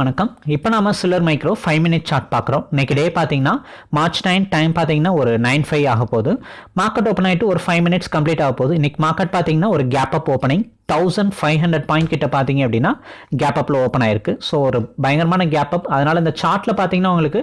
வணக்கம். இப்போ நாம சிலர் மைக்ரோ ஃபைவ் மினிட் சார்ட் பார்க்குறோம். இன்னைக்கு டே பார்த்தீங்கன்னா மார்ச் நைன் டைம் பார்த்தீங்கன்னா ஒரு நைன் ஃபைவ் ஆக போகுது. மார்க்கெட் ஓப்பன் ஆகிட்டு ஒரு ஃபைவ் மினிட்ஸ் கம்ப்ளீட் ஆக போகுது. இன்னைக்கு மார்க்கெட் பார்த்தீங்கன்னா ஒரு gap up opening thousand five hundred point கிட்ட பார்த்தீங்க அப்படின்னா கேப் அப்பில் ஓப்பன் ஆயிருக்கு. ஸோ ஒரு பயங்கரமான கேப் அப் அதனால் இந்த சார்ட்டில் பார்த்தீங்கன்னா உங்களுக்கு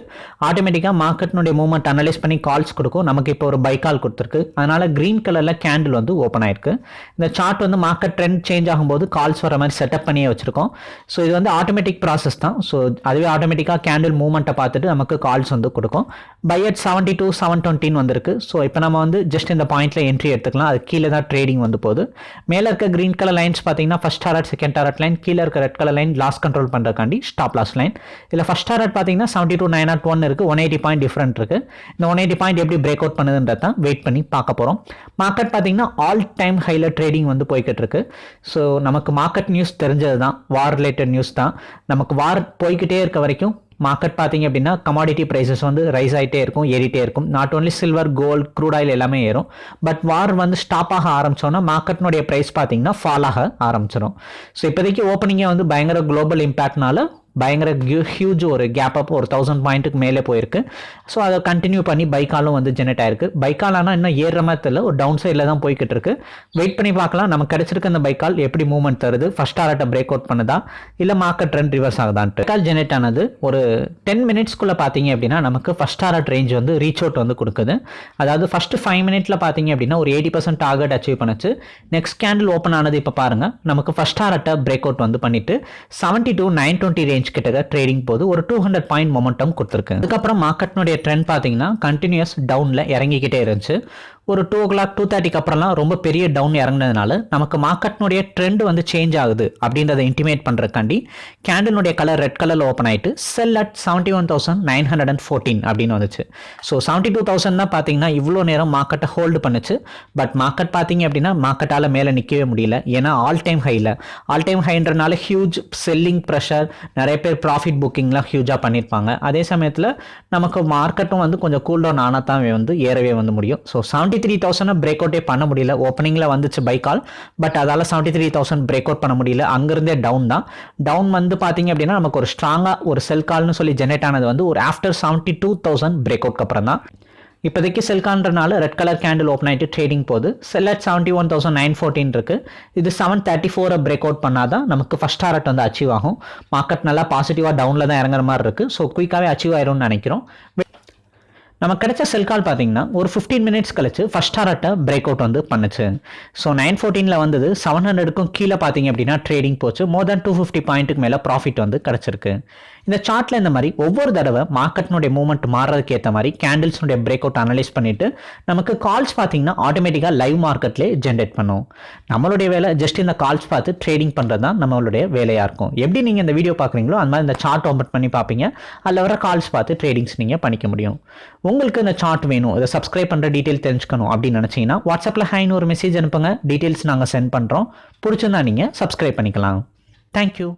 ஆட்டோமேட்டிக்காக மார்க்கெட்னுடைய மூவ்மெண்ட் அனலைஸ் பண்ணி கால்ஸ் கொடுக்கும். நமக்கு இப்போ ஒரு பை கால் கொடுத்துருக்கு. அதனால் க்ரீன் கலரில் கேண்டில் வந்து ஓப்பன் ஆயிருக்கு. இந்த சார்ட் வந்து மார்க்கெட் ட்ரெண்ட் சேஞ்ச் ஆகும்போது கால்ஸ் வர மாதிரி செட்டப் பண்ணியே வச்சுருக்கோம். ஸோ இது வந்து ஆட்டோமேட்டிக் ப்ராசஸ் தான். ஸோ அதுவே ஆட்டோமேட்டிக்காக கேண்டில் மூவ்மெண்ட்டை பார்த்துட்டு நமக்கு கால்ஸ் வந்து கொடுக்கும். Buy at seventy two seven டுவெண்ட்டின்னு வந்திருக்கு. ஸோ இப்போ நம்ம வந்து ஜஸ்ட் இந்த பாயிண்ட்டில் என்ட்ரி எடுத்துக்கலாம். அது கீழே தான் ட்ரேடிங் வந்து போகுது. மேலே இருக்க க்ரீன் கலர் லைன்ஸ் பார்த்தீங்கன்னா first target second target line கீழே இருக்க red colour line loss control பண்ணுறக்காண்டி stop loss line இதில் ஃபஸ்ட் டாரட் பார்த்தீங்கன்னா seventy two nine naught one இருக்குது ஒன் எயிட்டி பாயிண்ட் டிஃப்ரெண்ட் இருக்குது இந்த ஒன் எயிட்டி பாயிண்ட் எப்படி பிரேக் அவுட் பண்ணுதுன்றது தான் வெயிட் பண்ணி பார்க்க போகிறோம் மார்க்கெட் பார்த்தீங்கன்னா ஆல் டைம் ஹைல ட்ரேடிங் வந்து போய்கிட்டு இருக்கு. ஸோ நமக்கு மார்க்கெட் நியூஸ் தெரிஞ்சது தான் வார் ரிலேட்டட் நியூஸ் தான். நமக்கு வார் போய்கிட்டே இருக்க வரைக்கும் மார்க்கெட் பார்த்தீங்க அப்படின்னா கமாடிட்டி ப்ரைஸஸ் வந்து ரைஸ் ஆகிட்டே இருக்கும் ஏறிட்டே இருக்கும். Not only silver gold crude oil எல்லாமே ஏறும். பட் வார் வந்து ஸ்டாப் ஆக ஆரம்பிச்சோன்னா மார்க்கெட்னுடைய ப்ரைஸ் பார்த்தீங்கன்னா ஃபால் ஆக ஆரம்பிச்சிடும் ஸோ இப்போதைக்கு ஓப்பனிங்கே வந்து பயங்கர குளோபல் இம்பேக்ட்னால பயங்கர ஹியூஜ் ஒரு கேப் அப் ஒரு தௌசண்ட் பாயிண்ட்டுக்கு மேலே போயிருக்கு. ஸோ அதை கண்டினியூ பண்ணி பைக்காலும் வந்து ஜெனரேட் ஆயிருக்கு. பைக்கால் ஆனால் இன்னும் ஏறுற மாதிரி தெரியல. ஒரு டவுன் சைடில் தான் போய்கிட்டு இருக்கு. வெயிட் பண்ணி பார்க்கலாம். நமக்கு கிடைச்சிருக்க அந்த பைக்கால் எப்படி மூவ்மெண்ட் தருது? ஃபர்ஸ்ட் ஆர்ட்டை பிரேக் அவுட் பண்ணுதா? இல்லை மார்க்கெட் ட்ரெண்ட் ரிவர்ஸ் ஆகுதான்ட்டு. கால் ஜெனரேட் ஆனது ஒரு டென் மினிட்ஸ்க்குள்ளே பார்த்தீங்க அப்படின்னா நமக்கு ஃபர்ஸ்ட் ஆர்ட் ரேஞ்ச் வந்து ரீச் அவுட் வந்து கொடுக்குது. அதாவது ஃபர்ஸ்ட் ஃபைவ் மினிட்ல பார்த்தீங்க அப்படின்னா ஒரு எயிட்டி பர்சன்ட் டார்கெட் அச்சீவ் பண்ணுச்சு. நெக்ஸ்ட் கேண்டில் ஓப்பன் ஆனது இப்போ பாருங்க. நமக்கு ஃபர்ஸ்ட் ஆர்ட்டை பிரேக் அவுட் வந்து பண்ணிட்டு seventy two nine twenty range கிட்ட ட்ரேடிங் போது ஒரு டூ ஹண்ட்ரட் பாயிண்ட் மொமெண்டம் கொடுத்துருக்கு. அதுக்கப்புறம் மார்க்கெட்னுடைய ட்ரெண்ட் பார்த்தீங்கன்னா கண்டினியூஸ் டவுனில் இறங்கிக்கிட்டே இருந்துச்சு. ஒரு டூ ஓ கிளாக் டூ தேர்ட்டிக்கு அப்புறம்லாம் ரொம்ப பெரிய டவுன் இறங்குனதுனால நமக்கு மார்க்கெட்னுடைய ட்ரெண்ட் வந்து சேஞ்ச் ஆகுது அப்படின்றத இன்டிமேட் பண்ணுறக்காண்டி கேண்டிலுடைய கலர் ரெட் கலரில் ஓப்பன் ஆயிட்டு sell at seventy one thousand nine hundred and fourteen அப்படின்னு வந்துச்சு. ஸோ செவன்ட்டி டூ தௌசண்ட் தான் பார்த்தீங்கன்னா இவ்வளோ நேரம் மார்க்கெட்டை ஹோல்டு பண்ணுச்சு. பட் மார்க்கெட் பார்த்தீங்க அப்படின்னா மார்க்கெட்டால் மேலே நிற்கவே முடியல. ஏன்னா ஆல் டைம் ஹையில் ஆல் டைம் ஹைன்றனால ஹியூஜ் செல்லிங் ப்ரெஷர் நிறைய பேர் ப்ராஃபிட் புக்கிங்லாம் ஹியூஜாக பண்ணியிருப்பாங்க அதே சமயத்தில் நமக்கு மார்க்கெட்டும் வந்து கொஞ்சம் கூல் டவுன் ஆனால் தான் வந்து ஏறவே வந்து முடியும். So seventy three thousand break அவுட்டே பண்ண முடியல. ஓப்பனிங்கில் வந்துச்சு பை கால் பட் அதால் seventy three thousand break out பண்ண முடியல. அங்கேருந்தே டவுன் தான். டவுன் வந்து பார்த்தீங்க அப்படின்னா நமக்கு ஒரு ஸ்ட்ராங்காக ஒரு செல் கால்னு சொல்லி ஜெனரேட் ஆனது வந்து ஒரு after seventy two thousand break அவுட்க்கு அப்புறம் தான். இப்போதைக்கு செல்கான்றனால ரெட் கலர் கேண்டில் ஓப்பன் ஆகிட்டு ட்ரேடிங் போகுது. Sell at seventy one thousand nine fourteen இருக்கு. இது செவன் தேர்ட்டி ஃபோரை பிரேக் அவுட் பண்ணாதான் நமக்கு ஃபஸ்ட் டாரட் வந்து அச்சீவ் ஆகும். மார்க்கெட் நல்லா பாசிட்டிவாக டவுனில் தான் இறங்குற மாதிரி இருக்கு. ஸோ குயிக்காகவே அச்சீவ் ஆயிரும்னு நினைக்கிறோம். நமக்கு கிடைச்ச செல் கால் பார்த்தீங்கன்னா ஒரு ஃபிஃப்டீன் மினிட்ஸ் கழிச்சு ஃபர்ஸ்ட் டாரட்டை பிரேக் அவுட் வந்து பண்ணுச்சு. ஸோ நைன் ஃபோர்டீனில் வந்தது செவன் ஹண்ட்ரடுக்கும் கீழே பார்த்தீங்க அப்படின்னா ட்ரேடிங் போச்சு. மோர் தேன் டூ ஃபிஃப்டி பாயிண்ட்டுக்கு மேலே ப்ராஃபிட் வந்து கிடச்சிருக்கு. இந்த சார்ட்டில் இந்த மாதிரி ஒவ்வொரு தடவை மார்க்கெட்னுடைய மூவ்மெண்ட் மாறுறதுக்கு ஏற்ற மாதிரி கேண்டில்ஸ்னுடைய பிரேக் அவுட் அனலைஸ் பண்ணிட்டு நமக்கு கால்ஸ் பார்த்தீங்கன்னா ஆட்டோமேட்டிக்காக லைவ் மார்க்கெட்லேயே ஜென்ரேட் பண்ணும். நம்மளுடைய வேலை ஜஸ்ட் இந்த கால்ஸ் பார்த்து ட்ரேடிங் பண்ணுறது தான் நம்மளுடைய வேலையாக இருக்கும். எப்படி நீங்கள் இந்த வீடியோ பார்க்குறீங்களோ அந்த மாதிரி இந்த சார்ட் ஓப்பன் பண்ணி பார்ப்பீங்க. அதில் வர கால்ஸ் பார்த்து ட்ரேடிங்ஸ் நீங்கள் பண்ணிக்க முடியும். உங்களுக்கு இந்த சார்ட் வேணும். இதை சப்ஸ்கிரைப் பண்ணுற டீட்டெயில் தெரிஞ்சுக்கணும் அப்படின்னு நினச்சிங்கன்னா வாட்ஸ்அப்பில் ஹைன்னு ஒரு மெசேஜ் அனுப்புங்க. டீட்டெயில்ஸ் நாங்கள் சென்ட் பண்ணுறோம் பிடிச்சிருந்தா நீங்கள் சப்ஸ்கிரைப் பண்ணிக்கலாம். தேங்க்யூ